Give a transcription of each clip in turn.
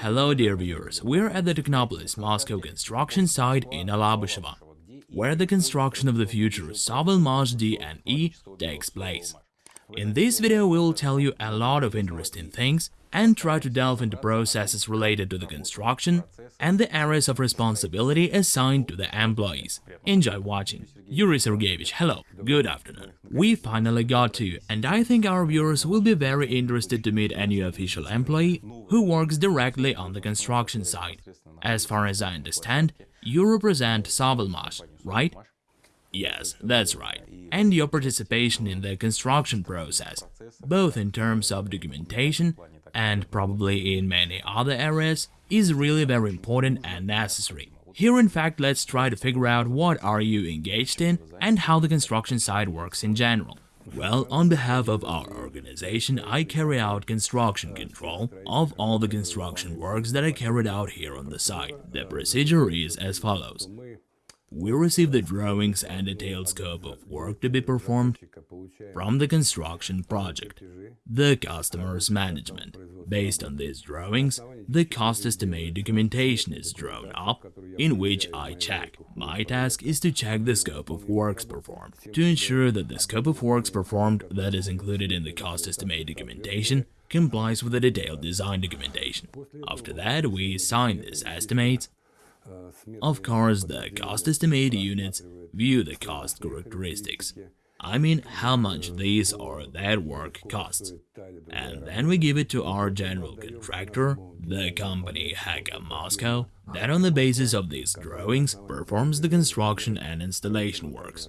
Hello dear viewers, we're at the Technopolis Moscow construction site in Alabushevo, where the construction of the future Savalmash D and E takes place. In this video we'll tell you a lot of interesting things and try to delve into processes related to the construction and the areas of responsibility assigned to the employees. Enjoy watching. Yuri Sergeyevich, hello, good afternoon. We finally got to you, and I think our viewers will be very interested to meet a new official employee who works directly on the construction site. As far as I understand, you represent Savalmash, right? Yes, that's right. And your participation in the construction process, both in terms of documentation and probably in many other areas, is really very important and necessary. Here in fact let's try to figure out what are you engaged in and how the construction site works in general. Well, on behalf of our organization, I carry out construction control of all the construction works that are carried out here on the site. The procedure is as follows. We receive the drawings and detailed scope of work to be performed from the construction project, the customer's management. Based on these drawings, the cost estimate documentation is drawn up, in which I check. My task is to check the scope of works performed, to ensure that the scope of works performed that is included in the cost estimate documentation complies with the detailed design documentation. After that, we sign these estimates of course, the cost estimate units view the cost characteristics. I mean how much this or that work costs. And then we give it to our general contractor, the company Haka Moscow, that on the basis of these drawings performs the construction and installation works.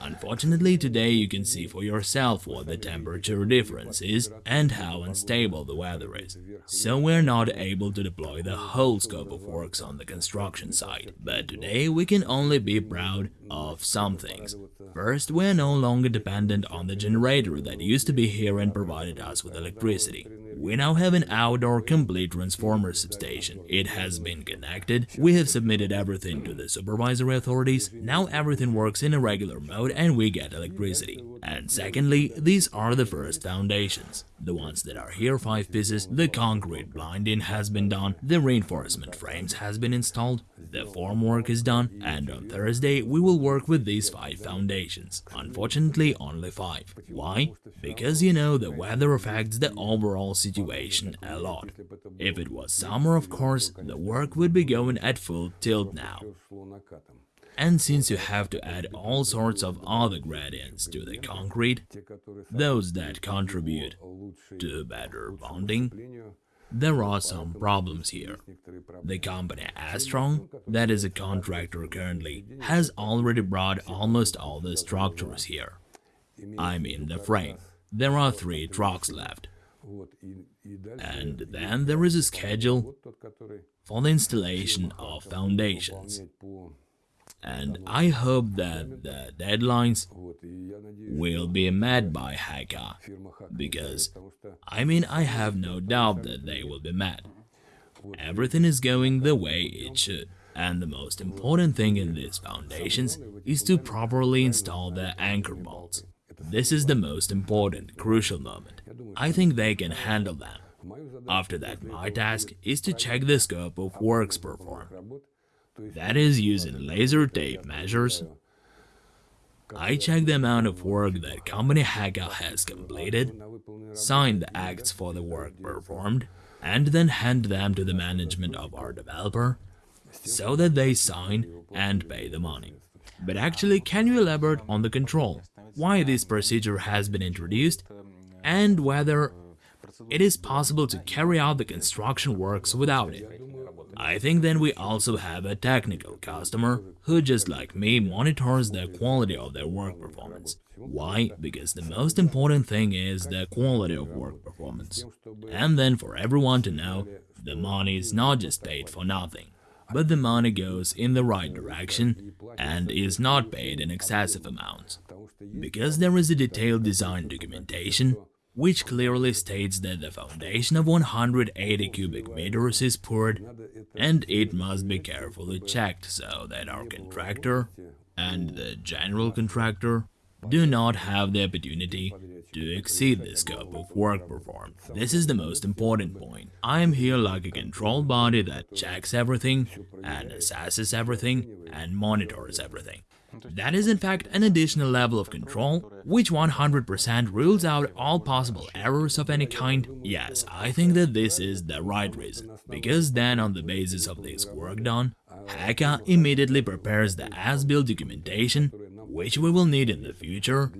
Unfortunately, today you can see for yourself what the temperature difference is and how unstable the weather is. So we're not able to deploy the whole scope of works on the construction site. But today we can only be proud of some things. First, we're no longer dependent on the generator that used to be here and provided us with electricity. We now have an outdoor complete transformer substation. It has been connected, we have submitted everything to the supervisory authorities, now everything works in a regular mode and we get electricity. And secondly, these are the first foundations. The ones that are here 5 pieces, the concrete blinding has been done, the reinforcement frames has been installed, the formwork is done, and on Thursday we will work with these 5 foundations. Unfortunately, only 5. Why? Because you know the weather affects the overall situation a lot. If it was summer, of course, the work would be going at full tilt now. And since you have to add all sorts of other gradients to the concrete, those that contribute to better bonding, there are some problems here. The company Astron, that is a contractor currently, has already brought almost all the structures here. I mean the frame. There are three trucks left. And then there is a schedule for the installation of foundations. and I hope that the deadlines will be met by Haka, because, I mean, I have no doubt that they will be met. Everything is going the way it should, and the most important thing in these foundations is to properly install the anchor bolts. This is the most important, crucial moment. I think they can handle them. After that, my task is to check the scope of works performed that is using laser tape measures. I check the amount of work that company Haka has completed, sign the acts for the work performed, and then hand them to the management of our developer, so that they sign and pay the money. But actually, can you elaborate on the control, why this procedure has been introduced, and whether it is possible to carry out the construction works without it? I think then we also have a technical customer who just like me monitors the quality of their work performance. Why? Because the most important thing is the quality of work performance. And then for everyone to know, the money is not just paid for nothing, but the money goes in the right direction and is not paid in excessive amounts. Because there is a detailed design documentation, which clearly states that the foundation of 180 cubic meters is poured and it must be carefully checked so that our contractor and the general contractor do not have the opportunity to exceed the scope of work performed. This is the most important point. I am here like a control body that checks everything and assesses everything and monitors everything. That is in fact an additional level of control, which 100% rules out all possible errors of any kind. Yes, I think that this is the right reason, because then on the basis of this work done, Heka immediately prepares the as-built documentation, which we will need in the future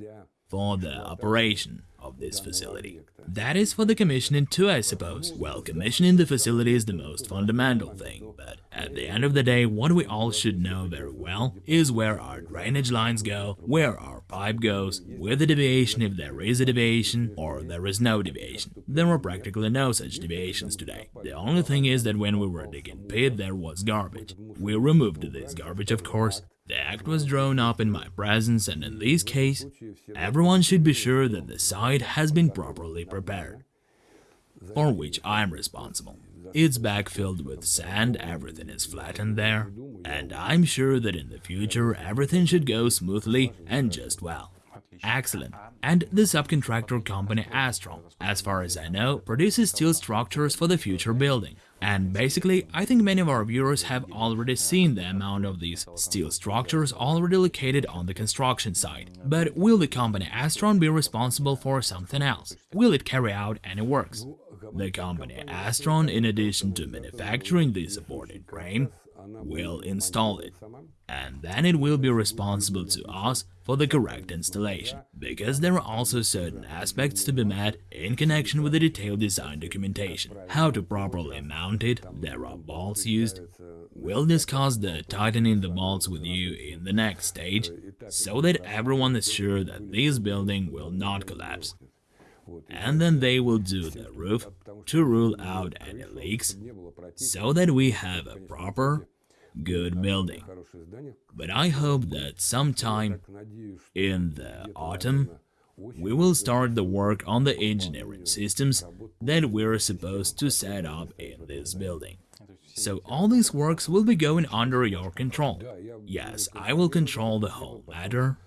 for the operation of this facility. That is for the commissioning too, I suppose. Well, commissioning the facility is the most fundamental thing, but at the end of the day, what we all should know very well is where our drainage lines go, where our pipe goes, with the deviation if there is a deviation or there is no deviation. There are practically no such deviations today. The only thing is that when we were digging pit there was garbage. We removed this garbage of course, the act was drawn up in my presence and in this case, everyone should be sure that the site has been properly prepared, for which I am responsible. It's backfilled with sand, everything is flattened there, and I'm sure that in the future everything should go smoothly and just well. Excellent. And the subcontractor company Astron, as far as I know, produces steel structures for the future building. And basically, I think many of our viewers have already seen the amount of these steel structures already located on the construction site. But will the company Astron be responsible for something else? Will it carry out any works? The company Astron, in addition to manufacturing the supporting frame, will install it, and then it will be responsible to us for the correct installation, because there are also certain aspects to be met in connection with the detailed design documentation. How to properly mount it, there are bolts used. We'll discuss the tightening the bolts with you in the next stage, so that everyone is sure that this building will not collapse and then they will do the roof to rule out any leaks so that we have a proper, good building. But I hope that sometime in the autumn we will start the work on the engineering systems that we're supposed to set up in this building. So all these works will be going under your control. Yes, I will control the whole matter,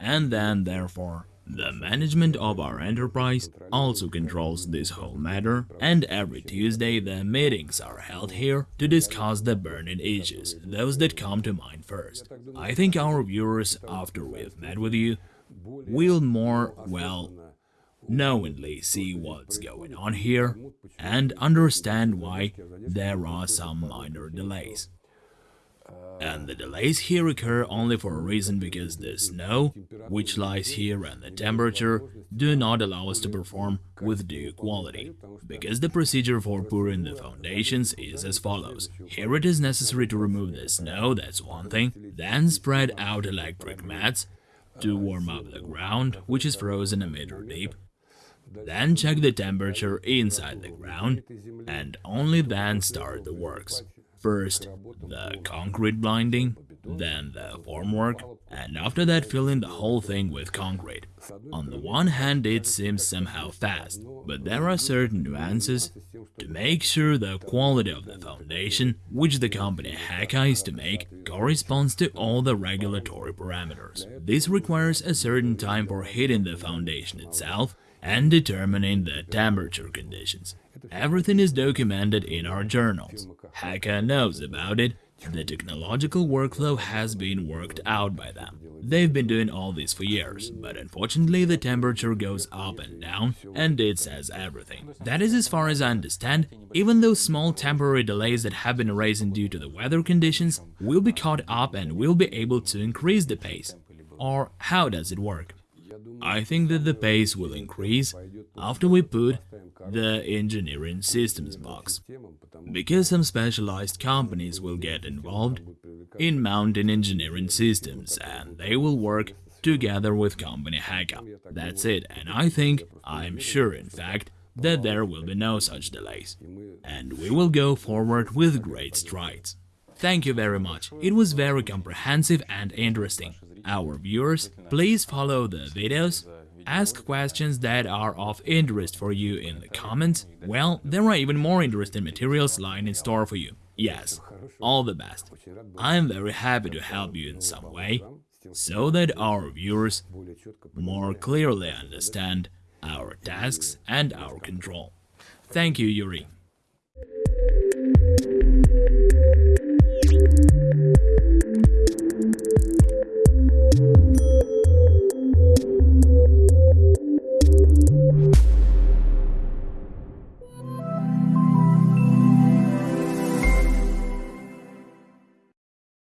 and then therefore the management of our enterprise also controls this whole matter, and every Tuesday the meetings are held here to discuss the burning issues, those that come to mind first. I think our viewers, after we've met with you, will more, well, knowingly see what's going on here and understand why there are some minor delays and the delays here occur only for a reason because the snow, which lies here and the temperature, do not allow us to perform with due quality, because the procedure for pouring the foundations is as follows. Here it is necessary to remove the snow, that's one thing, then spread out electric mats to warm up the ground, which is frozen a meter deep, then check the temperature inside the ground, and only then start the works. First, the concrete blinding, then the formwork, and after that filling the whole thing with concrete. On the one hand it seems somehow fast, but there are certain nuances to make sure the quality of the foundation, which the company Heka is to make, corresponds to all the regulatory parameters. This requires a certain time for heating the foundation itself and determining the temperature conditions. Everything is documented in our journals. Heka knows about it. The technological workflow has been worked out by them. They've been doing all this for years, but unfortunately the temperature goes up and down, and it says everything. That is as far as I understand, even those small temporary delays that have been arisen due to the weather conditions will be caught up and will be able to increase the pace. Or how does it work? I think that the pace will increase after we put the engineering systems box, because some specialized companies will get involved in mounting engineering systems and they will work together with company Heka. That's it, and I think, I'm sure in fact, that there will be no such delays, and we will go forward with great strides. Thank you very much, it was very comprehensive and interesting our viewers, please follow the videos, ask questions that are of interest for you in the comments. Well, there are even more interesting materials lying in store for you. Yes, all the best. I'm very happy to help you in some way, so that our viewers more clearly understand our tasks and our control. Thank you, Yuri.